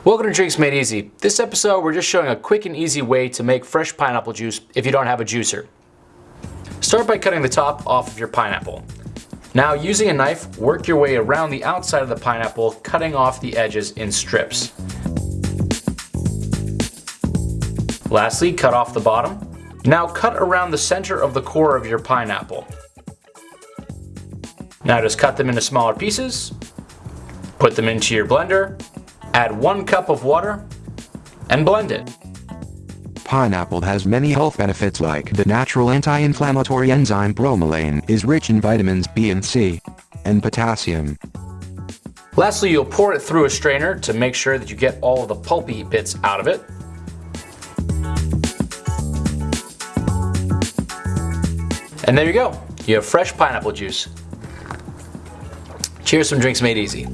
Welcome to Drinks Made Easy. This episode we're just showing a quick and easy way to make fresh pineapple juice if you don't have a juicer. Start by cutting the top off of your pineapple. Now using a knife, work your way around the outside of the pineapple, cutting off the edges in strips. Lastly, cut off the bottom. Now cut around the center of the core of your pineapple. Now just cut them into smaller pieces, put them into your blender, add one cup of water, and blend it. Pineapple has many health benefits like the natural anti-inflammatory enzyme bromelain is rich in vitamins B and C, and potassium. Lastly, you'll pour it through a strainer to make sure that you get all of the pulpy bits out of it. And there you go. You have fresh pineapple juice. Cheers from Drinks Made Easy.